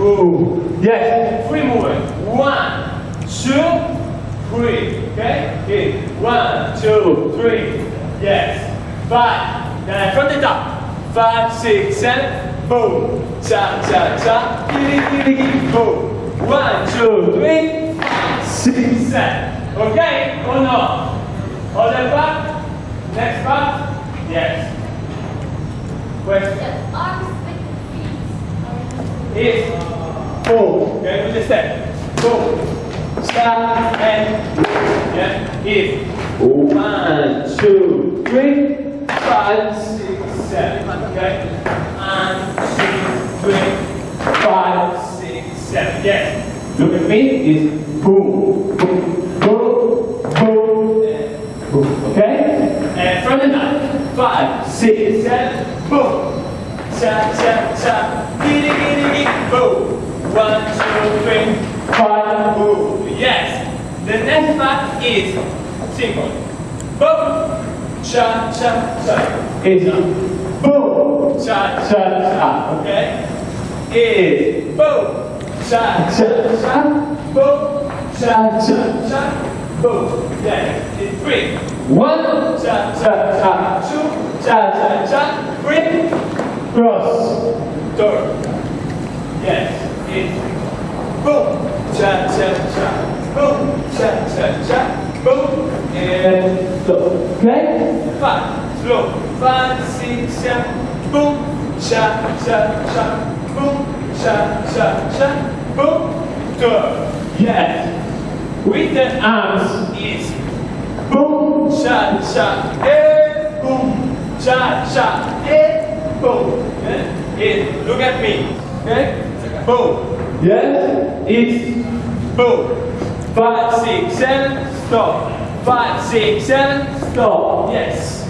Ooh. Yes. Three movements. One, two, three. Okay? Okay. One, two, three. Yes. Five. Then from the top. Five, six, seven. Boom. Cha, cha, cha. Giddy, giddy, giddy. Boom. One, two, three. Five, six, seven. Okay? Or no? Other part. Next part. Yes. Question. The is boom. Okay, with the step. Boom. Stop and yeah, is one, two, three, five, six, seven. Okay. One, two, three, five, six, seven. Yes. Look at me. Is boom, boom, boom, boom, and boom. Okay. And from the nine. Five, six, seven. Boom. Cha cha cha, giddy giddy giddy, boom. One, two, three, five, boom. Yes. The next part is simple. Boom, cha cha cha. Is boom, cha cha cha. Okay. Is boom, cha cha cha, boom, cha cha cha, boom. Yes. It's three. One, cha cha cha. Two, cha cha cha. Three cross. Yes, in. Boom, cha cha cha. Boom, cha cha cha. Boom, and slow. Okay? Five, slow. Five, six, seven. Boom, cha cha cha. Boom, cha cha cha. Boom, door. Yes. With the arms is boom, cha cha, eh, boom, cha cha, eh, look at me. Okay? Boom. Yes? It's boom. Five, six, seven, stop. Five, six, seven, stop. Yes.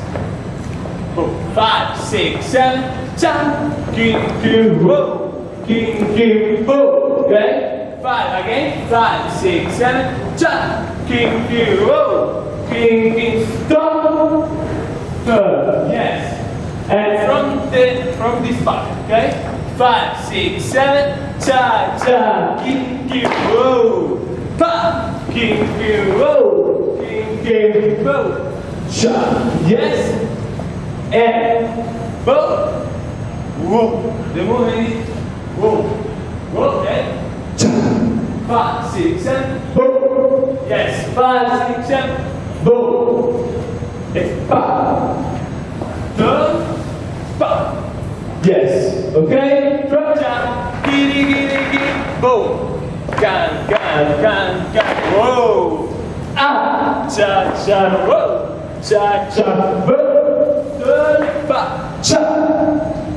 Boom. Five, six, seven, jump. King, king, whoa. King, king, whoa. Okay? Five again. Five, six, seven, jump. King, king, whoa. King, king, stop. Yes. And from the from this part, okay? Five, six, seven, cha cha, king king whoa, pa, king king whoa, king king whoa, cha, yes, and bow, whoa. The movement is whoa, whoa, okay? Cha, five, six, seven, bow, yes, five, six, seven, bow, it's pa. Turn, pa. Yes. Okay. Drop down. Giddy, giddy, giddy. Boom. Gan, gan, gan, gan. Whoa. Ah. Cha, cha. Whoa. Cha, cha. Pa. Cha.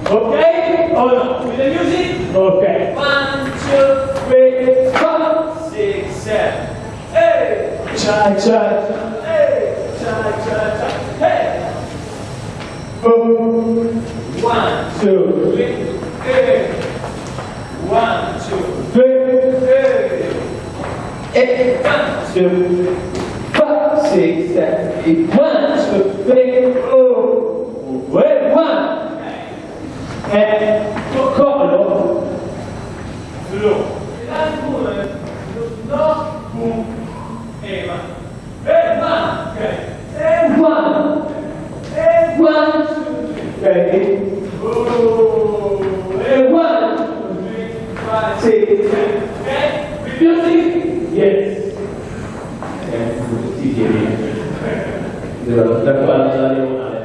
Okay. Oh no. With the music. Okay. One, two, three, five, six, seven. Hey. Cha, cha, cha. Two, three, hey. One, two, three, hey. Eight, one, two, five, six, seven, eight. One, two, three, oh. Wait, one. And collo. Slow. Last movement. No, boom. Hey, one. Hey, one. Okay. Hey, one. Hey, one, two, three. Ready? Oh, hey, one, two, three, five, six, seven. Okay? With music? Yes. Eh, sì, sì, sì. Da qua alla diagonale.